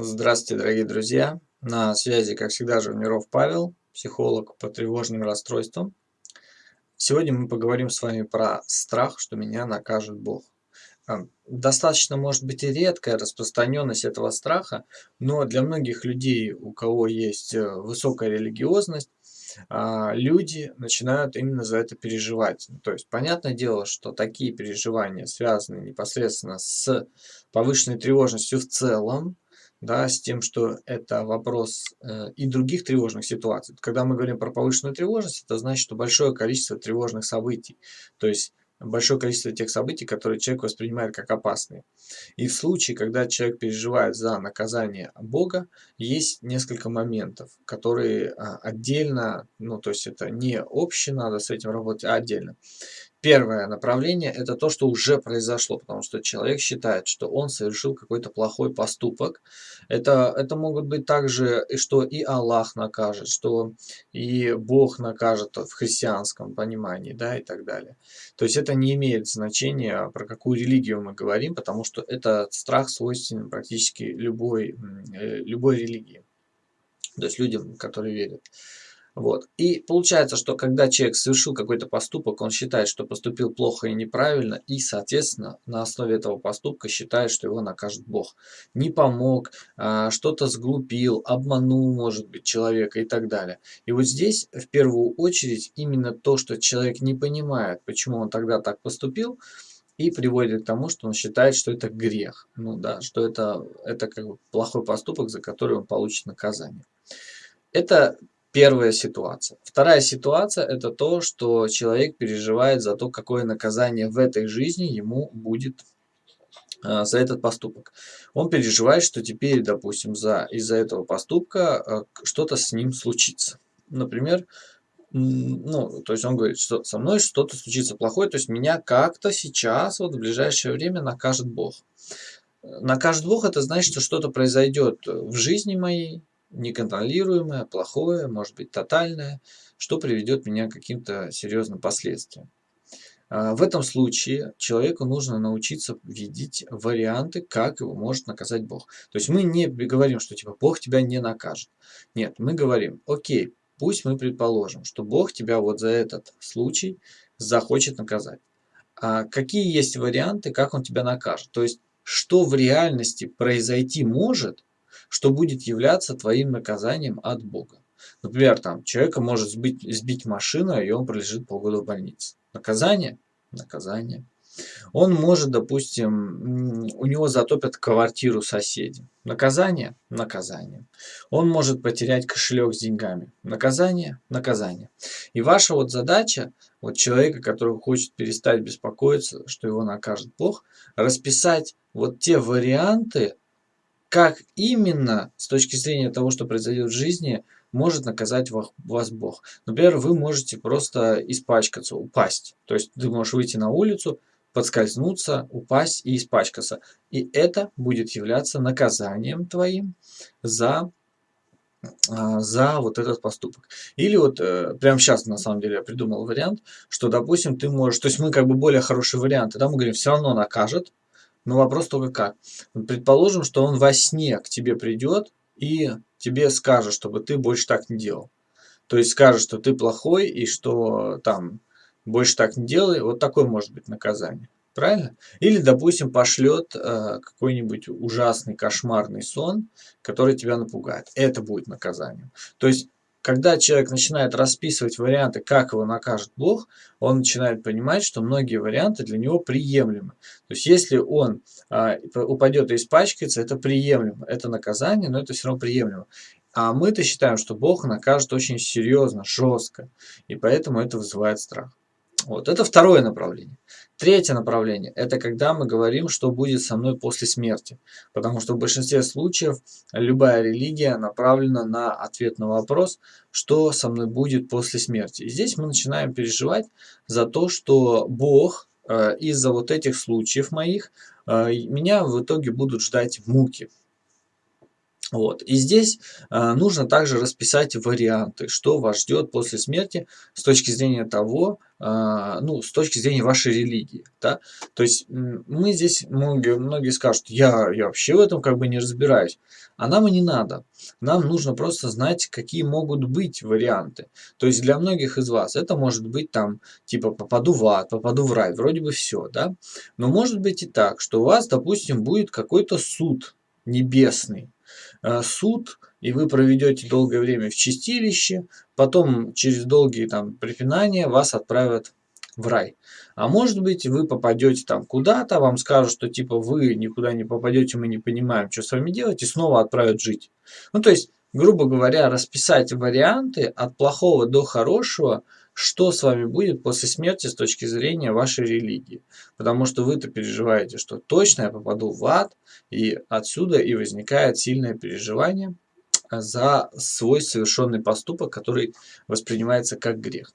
Здравствуйте, дорогие друзья! На связи, как всегда, Живниров Павел, психолог по тревожным расстройствам. Сегодня мы поговорим с вами про страх, что меня накажет Бог. А, достаточно, может быть, и редкая распространенность этого страха, но для многих людей, у кого есть э, высокая религиозность, а, люди начинают именно за это переживать. То есть, понятное дело, что такие переживания связаны непосредственно с повышенной тревожностью в целом, да, с тем, что это вопрос э, и других тревожных ситуаций. Когда мы говорим про повышенную тревожность, это значит, что большое количество тревожных событий. То есть большое количество тех событий, которые человек воспринимает как опасные. И в случае, когда человек переживает за наказание Бога, есть несколько моментов, которые а, отдельно, ну то есть это не общее, надо с этим работать, а отдельно. Первое направление – это то, что уже произошло, потому что человек считает, что он совершил какой-то плохой поступок. Это, это могут быть также, что и Аллах накажет, что и Бог накажет в христианском понимании, да, и так далее. То есть это не имеет значения, про какую религию мы говорим, потому что этот страх свойственен практически любой, э, любой религии. То есть людям, которые верят. Вот. И получается, что когда человек совершил какой-то поступок, он считает, что поступил плохо и неправильно, и, соответственно, на основе этого поступка считает, что его накажет Бог. Не помог, а, что-то сглупил, обманул, может быть, человека и так далее. И вот здесь, в первую очередь, именно то, что человек не понимает, почему он тогда так поступил, и приводит к тому, что он считает, что это грех. Ну да, что это, это как бы плохой поступок, за который он получит наказание. Это Первая ситуация. Вторая ситуация – это то, что человек переживает за то, какое наказание в этой жизни ему будет э, за этот поступок. Он переживает, что теперь, допустим, за, из-за этого поступка э, что-то с ним случится. Например, ну, то есть он говорит, что со мной что-то случится плохое, то есть меня как-то сейчас, вот в ближайшее время накажет Бог. Накажет Бог, это значит, что что-то произойдет в жизни моей, неконтролируемое, плохое, может быть тотальное, что приведет меня к каким-то серьезным последствиям. А, в этом случае человеку нужно научиться видеть варианты, как его может наказать Бог. То есть мы не говорим, что типа Бог тебя не накажет. Нет, мы говорим, окей, пусть мы предположим, что Бог тебя вот за этот случай захочет наказать. А какие есть варианты, как он тебя накажет? То есть что в реальности произойти может, что будет являться твоим наказанием от Бога. Например, там человека может сбить, сбить машина, и он пролежит полгода в больнице. Наказание? Наказание. Он может, допустим, у него затопят квартиру соседи. Наказание? Наказание. Он может потерять кошелек с деньгами. Наказание? Наказание. И ваша вот задача, вот человека, который хочет перестать беспокоиться, что его накажет Бог, расписать вот те варианты, как именно, с точки зрения того, что произойдет в жизни, может наказать вас Бог. Например, вы можете просто испачкаться, упасть. То есть ты можешь выйти на улицу, подскользнуться, упасть и испачкаться. И это будет являться наказанием твоим за а, за вот этот поступок. Или вот э, прямо сейчас на самом деле я придумал вариант, что допустим ты можешь, то есть мы как бы более хорошие варианты, да, мы говорим все равно накажет, но вопрос только как. Предположим, что он во сне к тебе придет и тебе скажет, чтобы ты больше так не делал. То есть скажет, что ты плохой и что там больше так не делай. Вот такое может быть наказание. Правильно? Или, допустим, пошлет э, какой-нибудь ужасный кошмарный сон, который тебя напугает. Это будет наказанием. То есть когда человек начинает расписывать варианты, как его накажет Бог, он начинает понимать, что многие варианты для него приемлемы. То есть, если он а, упадет и испачкается, это приемлемо. Это наказание, но это все равно приемлемо. А мы-то считаем, что Бог накажет очень серьезно, жестко. И поэтому это вызывает страх. Вот, это второе направление. Третье направление – это когда мы говорим, что будет со мной после смерти. Потому что в большинстве случаев любая религия направлена на ответ на вопрос, что со мной будет после смерти. И здесь мы начинаем переживать за то, что Бог э, из-за вот этих случаев моих, э, меня в итоге будут ждать муки. Вот. И здесь э, нужно также расписать варианты, что вас ждет после смерти с точки зрения того, э, ну, с точки зрения вашей религии. Да? То есть мы здесь, многие, многие скажут, я, я вообще в этом как бы не разбираюсь. А нам и не надо. Нам нужно просто знать, какие могут быть варианты. То есть для многих из вас это может быть там, типа, попаду в ад, попаду в рай, вроде бы все, да? Но может быть и так, что у вас, допустим, будет какой-то суд небесный, суд, и вы проведете долгое время в чистилище, потом через долгие там препинания вас отправят в рай. А может быть, вы попадете там куда-то, вам скажут, что типа вы никуда не попадете, мы не понимаем, что с вами делать, и снова отправят жить. Ну, то есть, грубо говоря, расписать варианты от плохого до хорошего – что с вами будет после смерти с точки зрения вашей религии. Потому что вы-то переживаете, что точно я попаду в ад, и отсюда и возникает сильное переживание за свой совершенный поступок, который воспринимается как грех.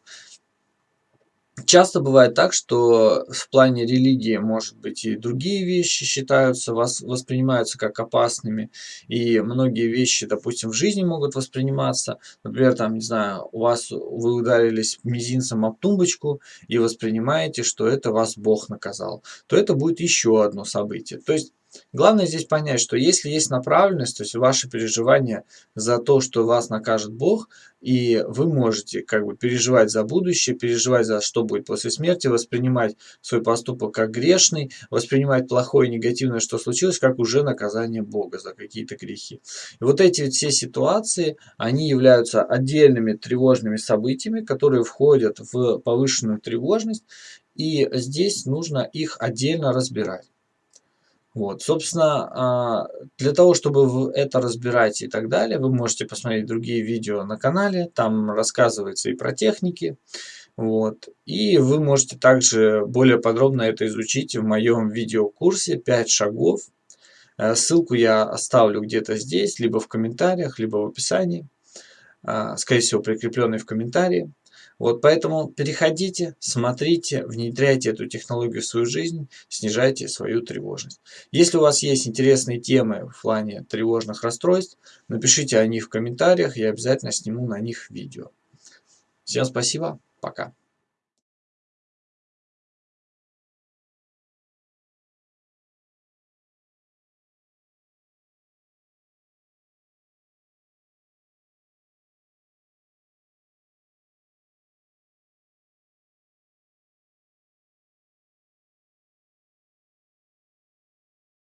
Часто бывает так, что в плане религии, может быть, и другие вещи считаются, вас воспринимаются как опасными, и многие вещи, допустим, в жизни могут восприниматься. Например, там, не знаю, у вас вы ударились мизинцем об тумбочку и воспринимаете, что это вас Бог наказал, то это будет еще одно событие. То есть Главное здесь понять, что если есть направленность, то есть ваши переживания за то, что вас накажет Бог, и вы можете как бы переживать за будущее, переживать за что будет после смерти, воспринимать свой поступок как грешный, воспринимать плохое негативное, что случилось, как уже наказание Бога за какие-то грехи. И вот эти все ситуации, они являются отдельными тревожными событиями, которые входят в повышенную тревожность, и здесь нужно их отдельно разбирать. Вот, собственно, а, для того, чтобы это разбирать и так далее, вы можете посмотреть другие видео на канале, там рассказывается и про техники, вот. И вы можете также более подробно это изучить в моем видеокурсе 5 шагов. Э, ссылку я оставлю где-то здесь, либо в комментариях, либо в описании. А, скорее всего, прикрепленный в комментарии. Вот поэтому переходите, смотрите, внедряйте эту технологию в свою жизнь, снижайте свою тревожность. Если у вас есть интересные темы в плане тревожных расстройств, напишите о них в комментариях, я обязательно сниму на них видео. Всем спасибо, пока.